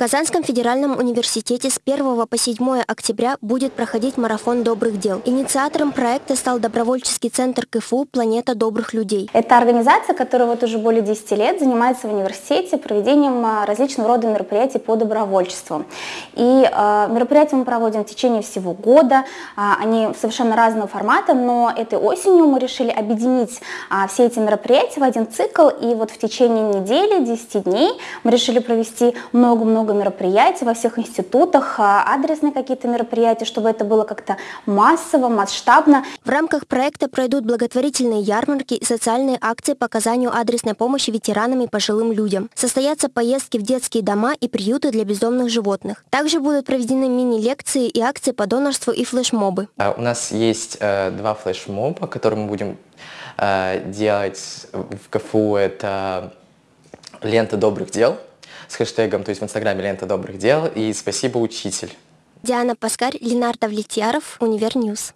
Казанском федеральном университете с 1 по 7 октября будет проходить марафон добрых дел. Инициатором проекта стал добровольческий центр КФУ «Планета добрых людей». Это организация, которая вот уже более 10 лет занимается в университете проведением а, различного рода мероприятий по добровольчеству. И э, мероприятия мы проводим в течение всего года. Э, они совершенно разного формата, но этой осенью мы решили объединить э, все эти мероприятия в один цикл. И вот в течение недели, 10 дней мы решили провести много-много много мероприятий во всех институтах, а, адресные какие-то мероприятия, чтобы это было как-то массово, масштабно. В рамках проекта пройдут благотворительные ярмарки и социальные акции по оказанию адресной помощи ветеранам и пожилым людям. Состоятся поездки в детские дома и приюты для бездомных животных. Также будут проведены мини-лекции и акции по донорству и флешмобы. А, у нас есть э, два флешмоба, которые мы будем э, делать в КФУ. Это лента добрых дел – с хэштегом, то есть в инстаграме лента добрых дел и спасибо учитель. Диана Паскарь, Ленардо Влетьяров, Универньюз.